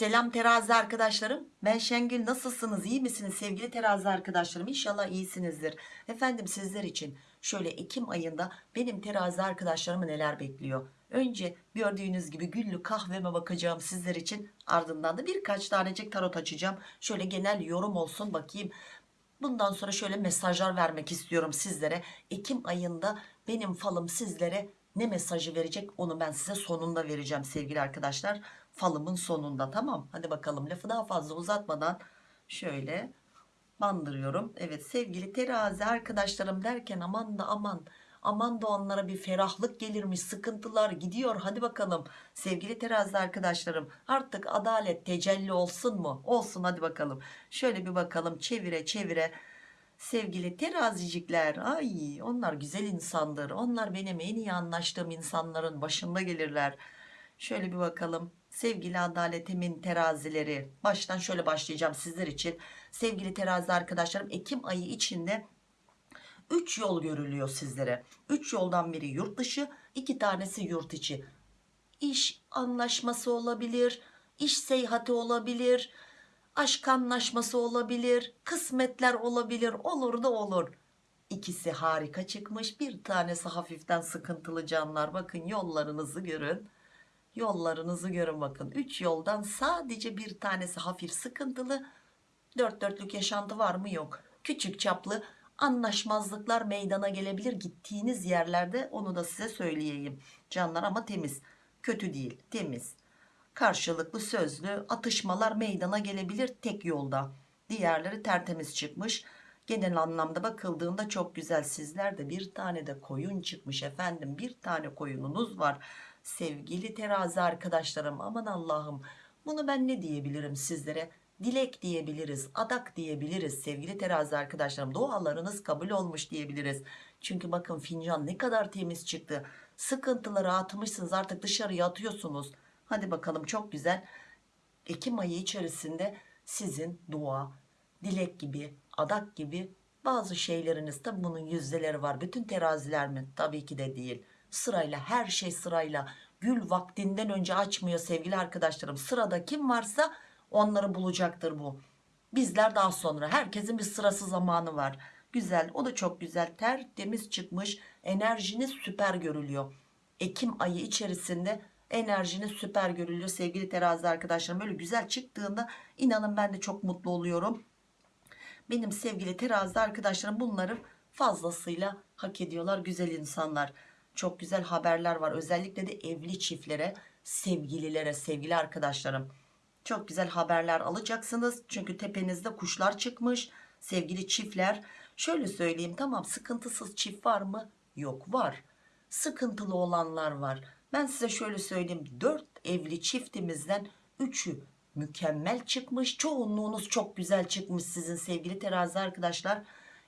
Selam terazi arkadaşlarım. Ben Şengül. Nasılsınız? İyi misiniz sevgili terazi arkadaşlarım? İnşallah iyisinizdir. Efendim sizler için şöyle Ekim ayında benim terazi arkadaşlarımı neler bekliyor? Önce gördüğünüz gibi güllü kahveme bakacağım sizler için. Ardından da birkaç tanecik tarot açacağım. Şöyle genel yorum olsun bakayım. Bundan sonra şöyle mesajlar vermek istiyorum sizlere. Ekim ayında benim falım sizlere ne mesajı verecek onu ben size sonunda vereceğim sevgili arkadaşlar. Falımın sonunda tamam. Hadi bakalım lafı daha fazla uzatmadan şöyle bandırıyorum. Evet sevgili terazi arkadaşlarım derken aman da aman aman da onlara bir ferahlık gelirmiş sıkıntılar gidiyor. Hadi bakalım sevgili terazi arkadaşlarım artık adalet tecelli olsun mu? Olsun hadi bakalım. Şöyle bir bakalım çevire çevire. Sevgili terazicikler ay onlar güzel insandır. Onlar benim en iyi anlaştığım insanların başında gelirler. Şöyle bir bakalım sevgili adaletimin terazileri baştan şöyle başlayacağım sizler için. Sevgili terazi arkadaşlarım Ekim ayı içinde 3 yol görülüyor sizlere. 3 yoldan biri yurt dışı 2 tanesi yurt içi. İş anlaşması olabilir iş seyahati olabilir aşk anlaşması olabilir kısmetler olabilir olur da olur. İkisi harika çıkmış bir tanesi hafiften sıkıntılı canlar. Bakın yollarınızı görün yollarınızı görün bakın. 3 yoldan sadece bir tanesi hafif sıkıntılı. Dört dörtlük yaşantı var mı? Yok. Küçük çaplı anlaşmazlıklar meydana gelebilir gittiğiniz yerlerde. Onu da size söyleyeyim. Canlar ama temiz. Kötü değil temiz. Karşılıklı sözlü atışmalar meydana gelebilir tek yolda. Diğerleri tertemiz çıkmış. Genel anlamda bakıldığında çok güzel. Sizler de bir tane de koyun çıkmış efendim. Bir tane koyununuz var sevgili terazi arkadaşlarım aman Allah'ım. Bunu ben ne diyebilirim sizlere? Dilek diyebiliriz adak diyebiliriz sevgili terazi arkadaşlarım. Dualarınız kabul olmuş diyebiliriz. Çünkü bakın fincan ne kadar temiz çıktı. Sıkıntıları atmışsınız artık dışarıya atıyorsunuz. Hadi bakalım çok güzel. Ekim ayı içerisinde sizin dua dilek gibi adak gibi bazı şeyleriniz tabi bunun yüzdeleri var. Bütün teraziler mi? Tabii ki de değil sırayla her şey sırayla. Gül vaktinden önce açmıyor sevgili arkadaşlarım. Sırada kim varsa onları bulacaktır bu. Bizler daha sonra. Herkesin bir sırası zamanı var. Güzel o da çok güzel. Tertemiz çıkmış enerjiniz süper görülüyor. Ekim ayı içerisinde enerjiniz süper görülüyor sevgili terazi arkadaşlarım. Böyle güzel çıktığında inanın ben de çok mutlu oluyorum. Benim sevgili terazi arkadaşlarım bunları fazlasıyla hak ediyorlar güzel insanlar çok güzel haberler var. Özellikle de evli çiftlere sevgililere sevgili arkadaşlarım. Çok güzel haberler alacaksınız. Çünkü tepenizde kuşlar çıkmış sevgili çiftler. Şöyle söyleyeyim tamam sıkıntısız çift var mı? Yok var. Sıkıntılı olanlar var. Ben size şöyle söyleyeyim 4 evli çiftimizden 3'ü mükemmel çıkmış. Çoğunluğunuz çok güzel çıkmış sizin sevgili terazi arkadaşlar.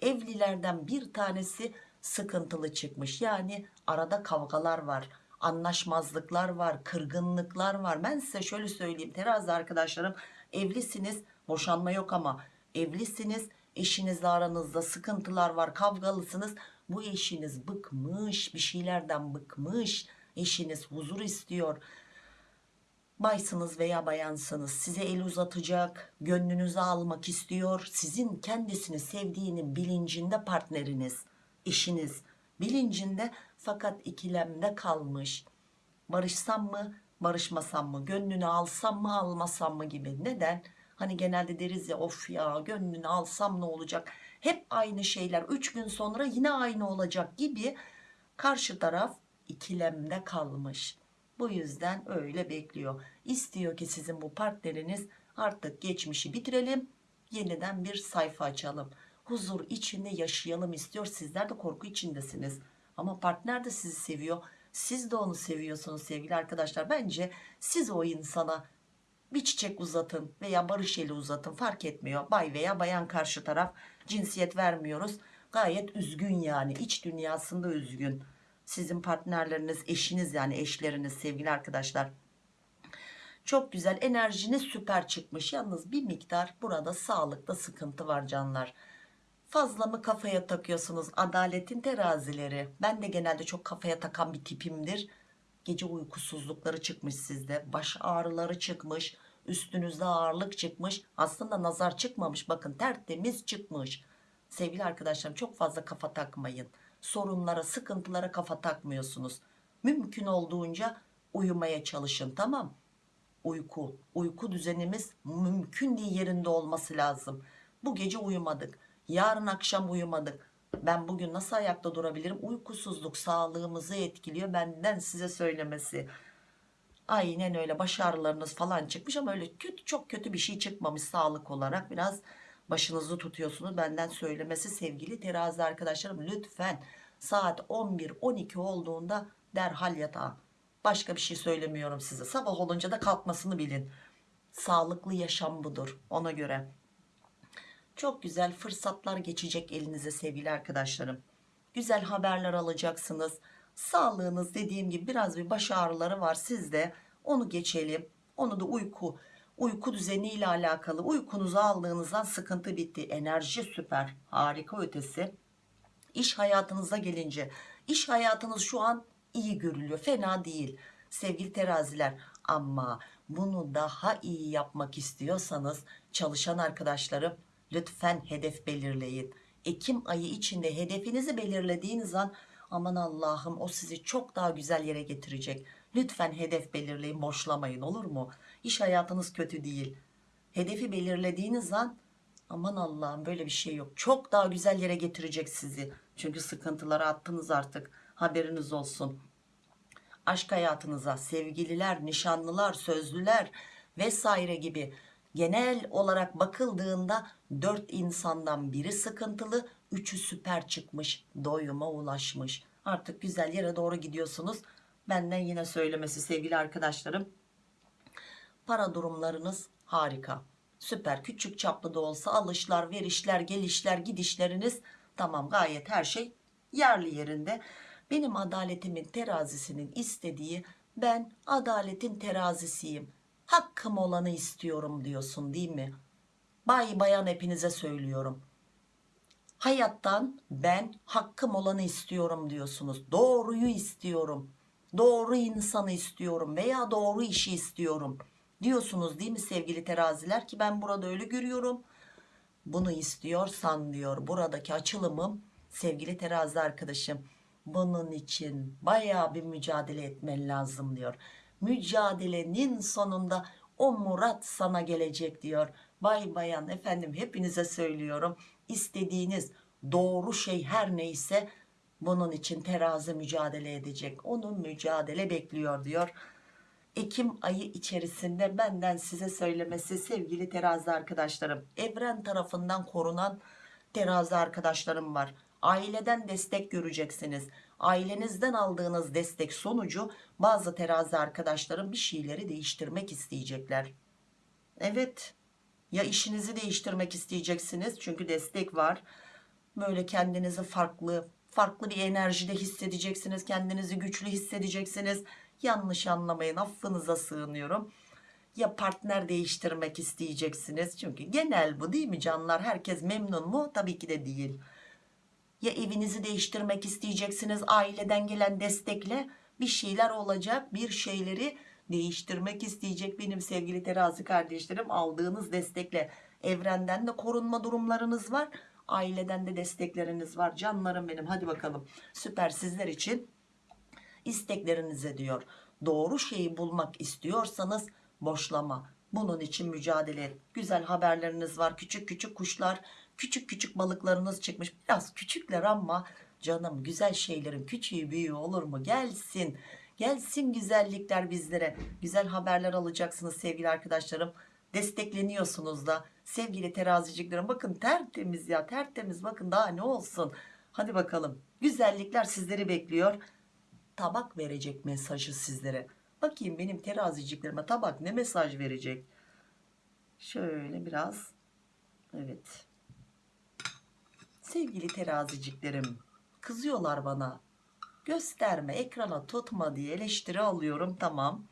Evlilerden bir tanesi sıkıntılı çıkmış. Yani arada kavgalar var anlaşmazlıklar var kırgınlıklar var. Ben size şöyle söyleyeyim terazi arkadaşlarım evlisiniz boşanma yok ama evlisiniz eşinizle aranızda sıkıntılar var kavgalısınız. Bu eşiniz bıkmış bir şeylerden bıkmış. Eşiniz huzur istiyor. Baysınız veya bayansınız size el uzatacak gönlünüzü almak istiyor. Sizin kendisini sevdiğinin bilincinde partneriniz eşiniz. Bilincinde fakat ikilemde kalmış. Barışsam mı barışmasam mı gönlünü alsam mı almasam mı gibi. Neden? Hani genelde deriz ya of ya gönlünü alsam ne olacak? Hep aynı şeyler. 3 gün sonra yine aynı olacak gibi karşı taraf ikilemde kalmış. Bu yüzden öyle bekliyor. İstiyor ki sizin bu partneriniz artık geçmişi bitirelim yeniden bir sayfa açalım. Huzur içinde yaşayalım istiyor. Sizler de korku içindesiniz ama partner de sizi seviyor. Siz de onu seviyorsunuz sevgili arkadaşlar. Bence siz o insana bir çiçek uzatın veya barış eli uzatın fark etmiyor. Bay veya bayan karşı taraf cinsiyet vermiyoruz. Gayet üzgün yani. İç dünyasında üzgün. Sizin partnerleriniz eşiniz yani eşleriniz sevgili arkadaşlar. Çok güzel. Enerjiniz süper çıkmış. Yalnız bir miktar burada sağlıkta sıkıntı var canlar fazla mı kafaya takıyorsunuz adaletin terazileri? Ben de genelde çok kafaya takan bir tipimdir. Gece uykusuzlukları çıkmış sizde. Baş ağrıları çıkmış. Üstünüzde ağırlık çıkmış. Aslında nazar çıkmamış. Bakın tertemiz çıkmış. Sevgili arkadaşlarım çok fazla kafa takmayın. Sorunlara sıkıntılara kafa takmıyorsunuz. Mümkün olduğunca uyumaya çalışın tamam? Uyku uyku düzenimiz mümkün değil yerinde olması lazım. Bu gece uyumadık yarın akşam uyumadık. Ben bugün nasıl ayakta durabilirim? Uykusuzluk sağlığımızı etkiliyor benden size söylemesi. Aynen öyle baş ağrılarınız falan çıkmış ama öyle kötü çok kötü bir şey çıkmamış sağlık olarak. Biraz başınızı tutuyorsunuz benden söylemesi sevgili terazi arkadaşlarım. Lütfen saat 11-12 olduğunda derhal yatağa. Başka bir şey söylemiyorum size. Sabah olunca da kalkmasını bilin. Sağlıklı yaşam budur ona göre çok güzel fırsatlar geçecek elinize sevgili arkadaşlarım. Güzel haberler alacaksınız. Sağlığınız dediğim gibi biraz bir baş ağrıları var. Sizde onu geçelim. Onu da uyku uyku düzeniyle alakalı uykunuzu aldığınızdan sıkıntı bitti. Enerji süper harika ötesi. İş hayatınıza gelince iş hayatınız şu an iyi görülüyor. Fena değil sevgili teraziler. Ama bunu daha iyi yapmak istiyorsanız çalışan arkadaşlarım lütfen hedef belirleyin. Ekim ayı içinde hedefinizi belirlediğiniz an aman Allah'ım o sizi çok daha güzel yere getirecek. Lütfen hedef belirleyin boşlamayın olur mu? İş hayatınız kötü değil. Hedefi belirlediğiniz an aman Allah'ım böyle bir şey yok. Çok daha güzel yere getirecek sizi. Çünkü sıkıntıları attınız artık. Haberiniz olsun. Aşk hayatınıza sevgililer nişanlılar sözlüler vesaire gibi genel olarak bakıldığında 4 insandan biri sıkıntılı 3'ü süper çıkmış doyuma ulaşmış. Artık güzel yere doğru gidiyorsunuz. Benden yine söylemesi sevgili arkadaşlarım. Para durumlarınız harika. Süper küçük çaplı da olsa alışlar verişler gelişler gidişleriniz tamam gayet her şey yerli yerinde. Benim adaletimin terazisinin istediği ben adaletin terazisiyim hakkım olanı istiyorum diyorsun değil mi? Bay bayan hepinize söylüyorum. Hayattan ben hakkım olanı istiyorum diyorsunuz. Doğruyu istiyorum. Doğru insanı istiyorum veya doğru işi istiyorum diyorsunuz değil mi sevgili teraziler? Ki ben burada öyle görüyorum. Bunu istiyorsan diyor buradaki açılımım sevgili terazi arkadaşım bunun için baya bir mücadele etmen lazım diyor mücadelenin sonunda o murat sana gelecek diyor. Bay bayan efendim hepinize söylüyorum. İstediğiniz doğru şey her neyse bunun için terazi mücadele edecek. Onun mücadele bekliyor diyor. Ekim ayı içerisinde benden size söylemesi sevgili terazi arkadaşlarım evren tarafından korunan terazi arkadaşlarım var. Aileden destek göreceksiniz ailenizden aldığınız destek sonucu bazı terazi arkadaşlarım bir şeyleri değiştirmek isteyecekler. Evet ya işinizi değiştirmek isteyeceksiniz? Çünkü destek var. Böyle kendinizi farklı farklı bir enerjide hissedeceksiniz kendinizi güçlü hissedeceksiniz. Yanlış anlamayın affınıza sığınıyorum. Ya partner değiştirmek isteyeceksiniz? Çünkü genel bu değil mi canlar? Herkes memnun mu? Tabii ki de değil ya evinizi değiştirmek isteyeceksiniz aileden gelen destekle? Bir şeyler olacak bir şeyleri değiştirmek isteyecek benim sevgili terazi kardeşlerim. Aldığınız destekle. Evrenden de korunma durumlarınız var aileden de destekleriniz var. Canlarım benim hadi bakalım. Süper sizler için isteklerinize diyor. Doğru şeyi bulmak istiyorsanız boşlama. Bunun için mücadele et. Güzel haberleriniz var küçük küçük kuşlar küçük küçük balıklarınız çıkmış. Biraz küçükler ama canım güzel şeylerin küçüğü büyüğü olur mu? Gelsin. Gelsin güzellikler bizlere. Güzel haberler alacaksınız sevgili arkadaşlarım. Destekleniyorsunuz da. Sevgili teraziciklerim bakın tertemiz ya tertemiz. Bakın daha ne olsun. Hadi bakalım. Güzellikler sizleri bekliyor. Tabak verecek mesajı sizlere. Bakayım benim teraziciklerime tabak ne mesaj verecek? Şöyle biraz evet sevgili teraziciklerim kızıyorlar bana gösterme ekrana tutma diye eleştiri alıyorum tamam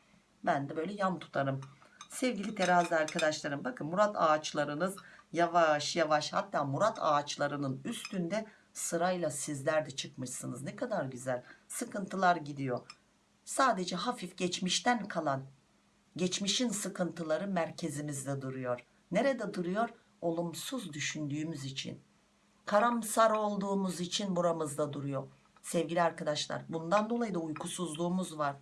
ben de böyle yan tutarım sevgili terazi arkadaşlarım bakın murat ağaçlarınız yavaş yavaş hatta murat ağaçlarının üstünde sırayla sizler de çıkmışsınız ne kadar güzel sıkıntılar gidiyor sadece hafif geçmişten kalan geçmişin sıkıntıları merkezimizde duruyor. Nerede duruyor? Olumsuz düşündüğümüz için. Karamsar olduğumuz için buramızda duruyor. Sevgili arkadaşlar bundan dolayı da uykusuzluğumuz var.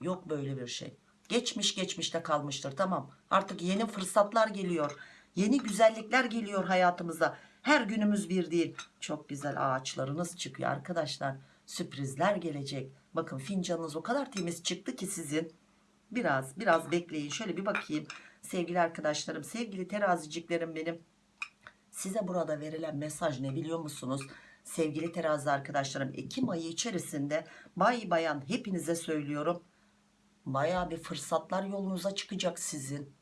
Yok böyle bir şey. Geçmiş geçmişte kalmıştır tamam. Artık yeni fırsatlar geliyor. Yeni güzellikler geliyor hayatımıza. Her günümüz bir değil. Çok güzel ağaçlarınız çıkıyor arkadaşlar. Sürprizler gelecek. Bakın fincanınız o kadar temiz çıktı ki sizin. Biraz biraz bekleyin. Şöyle bir bakayım. Sevgili arkadaşlarım, sevgili teraziciklerim benim. Size burada verilen mesaj ne biliyor musunuz? Sevgili terazi arkadaşlarım Ekim ayı içerisinde bay bayan hepinize söylüyorum. Baya bir fırsatlar yolunuza çıkacak sizin.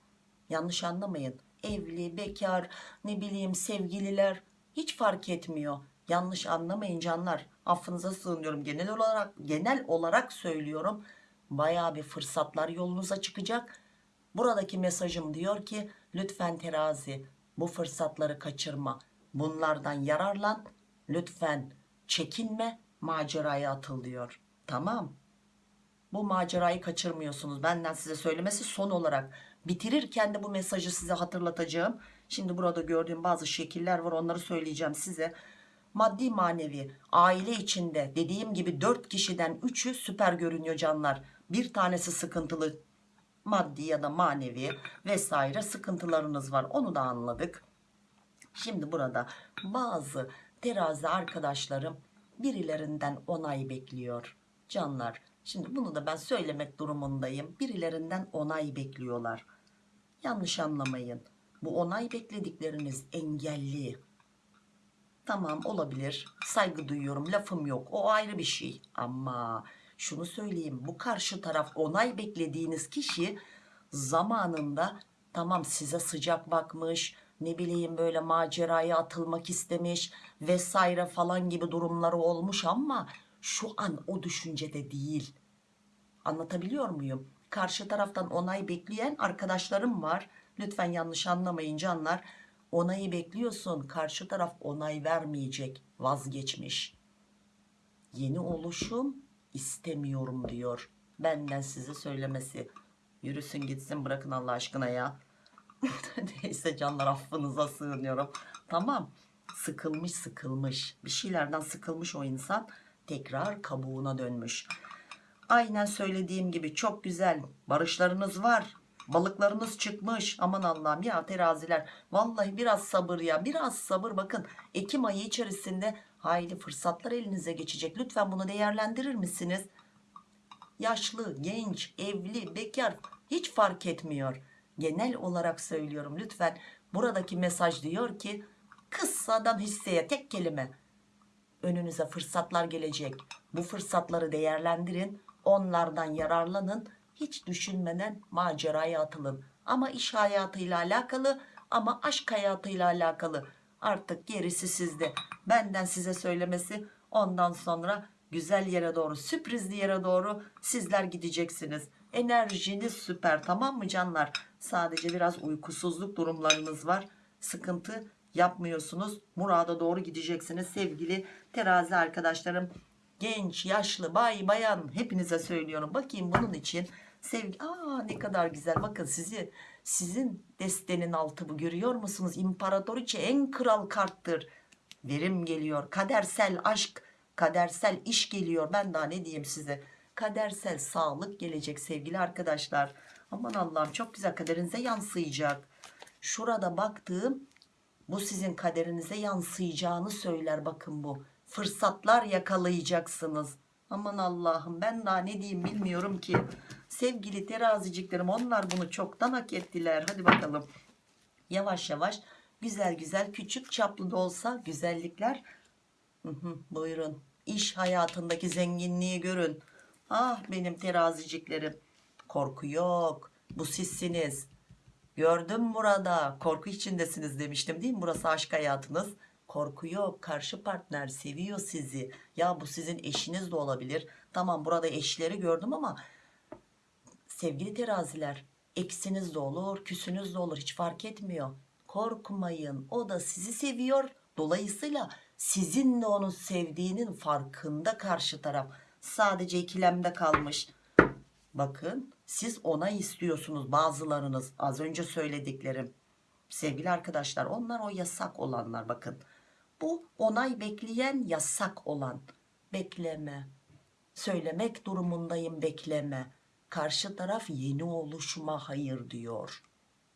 Yanlış anlamayın. Evli, bekar, ne bileyim sevgililer hiç fark etmiyor. Yanlış anlamayın canlar. Affınıza sığınıyorum. Genel olarak genel olarak söylüyorum. Baya bir fırsatlar yolunuza çıkacak. Buradaki mesajım diyor ki lütfen terazi bu fırsatları kaçırma. Bunlardan yararlan. Lütfen çekinme maceraya atıl diyor. Tamam. Bu macerayı kaçırmıyorsunuz. Benden size söylemesi son olarak. Bitirirken de bu mesajı size hatırlatacağım. Şimdi burada gördüğüm bazı şekiller var onları söyleyeceğim size. Maddi manevi aile içinde dediğim gibi 4 kişiden 3'ü süper görünüyor canlar. Bir tanesi sıkıntılı maddi ya da manevi vesaire sıkıntılarınız var. Onu da anladık. Şimdi burada bazı terazi arkadaşlarım birilerinden onay bekliyor. Canlar şimdi bunu da ben söylemek durumundayım. Birilerinden onay bekliyorlar. Yanlış anlamayın. Bu onay bekledikleriniz engelli. Tamam olabilir. Saygı duyuyorum. Lafım yok. O ayrı bir şey. Ama şunu söyleyeyim. Bu karşı taraf onay beklediğiniz kişi zamanında tamam size sıcak bakmış. Ne bileyim böyle maceraya atılmak istemiş vesaire falan gibi durumları olmuş ama şu an o düşüncede değil. Anlatabiliyor muyum? Karşı taraftan onay bekleyen arkadaşlarım var. Lütfen yanlış anlamayın canlar. Onayı bekliyorsun. Karşı taraf onay vermeyecek. Vazgeçmiş. Yeni oluşum istemiyorum diyor. Benden size söylemesi. Yürüsün gitsin bırakın Allah aşkına ya. Neyse canlar affınıza sığınıyorum. Tamam. Sıkılmış sıkılmış. Bir şeylerden sıkılmış o insan. Tekrar kabuğuna dönmüş. Aynen söylediğim gibi çok güzel barışlarınız var. Balıklarınız çıkmış. Aman Allah'ım ya teraziler. Vallahi biraz sabır ya. Biraz sabır bakın. Ekim ayı içerisinde hayli fırsatlar elinize geçecek. Lütfen bunu değerlendirir misiniz? Yaşlı, genç, evli, bekar hiç fark etmiyor. Genel olarak söylüyorum lütfen. Buradaki mesaj diyor ki kıssadan hisseye tek kelime önünüze fırsatlar gelecek. Bu fırsatları değerlendirin. Onlardan yararlanın. Hiç düşünmeden maceraya atılın. Ama iş hayatıyla alakalı ama aşk hayatıyla alakalı. Artık gerisi sizde. Benden size söylemesi ondan sonra güzel yere doğru sürprizli yere doğru sizler gideceksiniz. Enerjiniz süper tamam mı canlar? Sadece biraz uykusuzluk durumlarınız var. Sıkıntı yapmıyorsunuz. Murada doğru gideceksiniz sevgili terazi arkadaşlarım. Genç, yaşlı, bay, bayan hepinize söylüyorum. Bakayım bunun için sevgi. Aa ne kadar güzel. Bakın sizi sizin destenin altı bu görüyor musunuz? İmparatoriçe en kral karttır. Verim geliyor. Kadersel aşk, kadersel iş geliyor. Ben daha ne diyeyim size? Kadersel sağlık gelecek sevgili arkadaşlar. Aman Allah'ım çok güzel kaderinize yansıyacak. Şurada baktığım bu sizin kaderinize yansıyacağını söyler bakın bu. Fırsatlar yakalayacaksınız. Aman Allah'ım ben daha ne diyeyim bilmiyorum ki. Sevgili teraziciklerim onlar bunu çoktan hak ettiler. Hadi bakalım. Yavaş yavaş güzel güzel küçük çaplı da olsa güzellikler. Buyurun. İş hayatındaki zenginliği görün. Ah benim teraziciklerim. Korku yok. Bu sizsiniz. Gördüm burada. Korku içindesiniz demiştim değil mi? Burası aşk hayatınız. Korku yok. Karşı partner seviyor sizi. Ya bu sizin eşiniz de olabilir. Tamam burada eşleri gördüm ama sevgili teraziler eksiniz de olur, küsünüz de olur. Hiç fark etmiyor. Korkmayın. O da sizi seviyor. Dolayısıyla sizin de onu sevdiğinin farkında karşı taraf. Sadece ikilemde kalmış. Bakın siz onay istiyorsunuz bazılarınız az önce söylediklerim. Sevgili arkadaşlar onlar o yasak olanlar bakın. Bu onay bekleyen yasak olan. Bekleme. Söylemek durumundayım bekleme. Karşı taraf yeni oluşuma hayır diyor.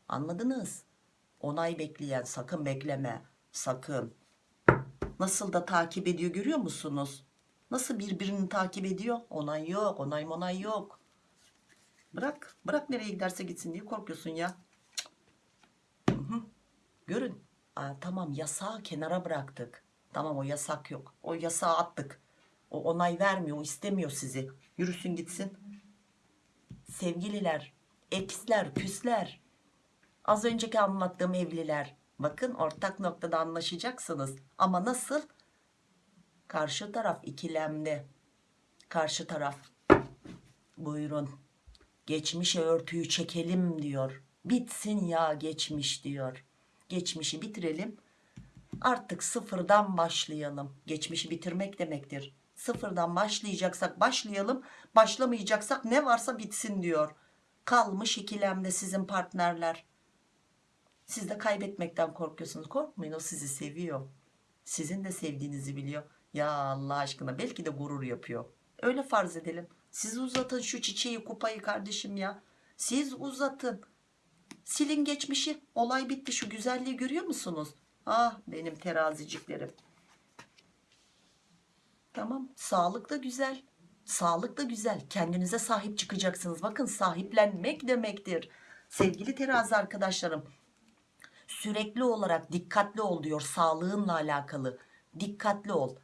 Anladınız? Onay bekleyen sakın bekleme. Sakın. Nasıl da takip ediyor görüyor musunuz? Nasıl birbirini takip ediyor? Onay yok, onay onay yok. Bırak, bırak nereye giderse gitsin diye korkuyorsun ya. Hı hı. Görün. Aa, tamam yasağı kenara bıraktık. Tamam o yasak yok. O yasağı attık. O onay vermiyor, istemiyor sizi. Yürüsün gitsin. Sevgililer, eksler, küsler. Az önceki anlattığım evliler. Bakın ortak noktada anlaşacaksınız. Ama nasıl? Karşı taraf ikilemde. Karşı taraf buyurun geçmişe örtüyü çekelim diyor. Bitsin ya geçmiş diyor. Geçmişi bitirelim. Artık sıfırdan başlayalım. Geçmişi bitirmek demektir. Sıfırdan başlayacaksak başlayalım. Başlamayacaksak ne varsa bitsin diyor. Kalmış ikilemde sizin partnerler. Siz de kaybetmekten korkuyorsunuz. Korkmayın o sizi seviyor. Sizin de sevdiğinizi biliyor. Ya Allah aşkına belki de gurur yapıyor. Öyle farz edelim. Siz uzatın şu çiçeği kupayı kardeşim ya. Siz uzatın. Silin geçmişi. Olay bitti. Şu güzelliği görüyor musunuz? Ah benim teraziciklerim. Tamam. Sağlık da güzel. Sağlık da güzel. Kendinize sahip çıkacaksınız. Bakın sahiplenmek demektir. Sevgili terazi arkadaşlarım. Sürekli olarak dikkatli ol diyor sağlığınla alakalı. Dikkatli ol.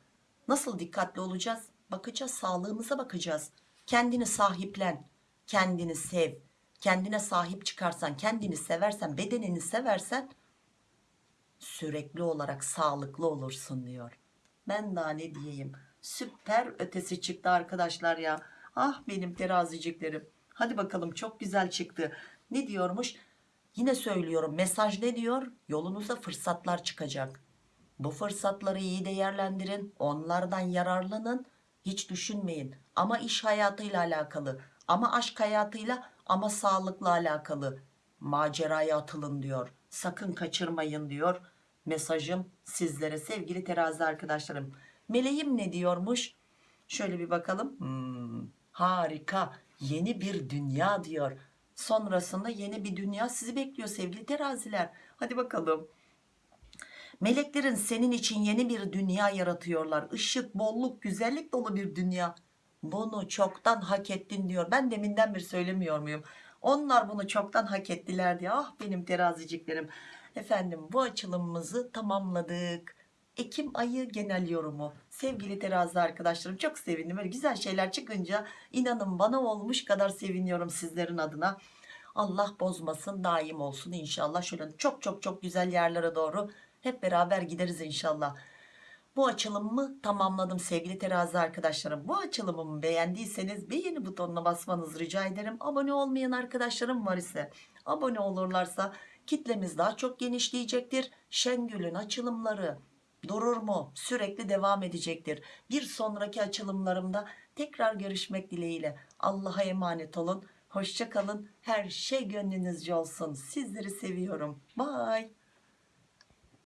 Nasıl dikkatli olacağız? Bakacağız sağlığımıza bakacağız. Kendini sahiplen. Kendini sev. Kendine sahip çıkarsan, kendini seversen, bedenini seversen sürekli olarak sağlıklı olursun diyor. Ben daha ne diyeyim? Süper ötesi çıktı arkadaşlar ya. Ah benim teraziciklerim. Hadi bakalım çok güzel çıktı. Ne diyormuş? Yine söylüyorum mesaj ne diyor? Yolunuza fırsatlar çıkacak. Bu fırsatları iyi değerlendirin. Onlardan yararlanın. Hiç düşünmeyin. Ama iş hayatıyla alakalı. Ama aşk hayatıyla ama sağlıkla alakalı. Maceraya atılın diyor. Sakın kaçırmayın diyor. Mesajım sizlere sevgili terazi arkadaşlarım. Meleğim ne diyormuş? Şöyle bir bakalım. Hmm, harika. Yeni bir dünya diyor. Sonrasında yeni bir dünya sizi bekliyor sevgili teraziler. Hadi bakalım. Meleklerin senin için yeni bir dünya yaratıyorlar. Işık, bolluk, güzellik dolu bir dünya. Bunu çoktan hak ettin diyor. Ben deminden bir söylemiyor muyum? Onlar bunu çoktan hak ettiler diye. Ah benim teraziciklerim. Efendim bu açılımımızı tamamladık. Ekim ayı genel yorumu. Sevgili terazi arkadaşlarım çok sevindim. Böyle güzel şeyler çıkınca inanın bana olmuş kadar seviniyorum sizlerin adına. Allah bozmasın daim olsun inşallah. Şöyle çok çok çok güzel yerlere doğru hep beraber gideriz inşallah. Bu açılımımı tamamladım sevgili terazi arkadaşlarım. Bu açılımımı beğendiyseniz beğeni butonuna basmanızı rica ederim. Abone olmayan arkadaşlarım var ise abone olurlarsa kitlemiz daha çok genişleyecektir. Şengül'ün açılımları durur mu? Sürekli devam edecektir. Bir sonraki açılımlarımda tekrar görüşmek dileğiyle. Allah'a emanet olun. Hoşça kalın. Her şey gönlünüzce olsun. Sizleri seviyorum. Bye.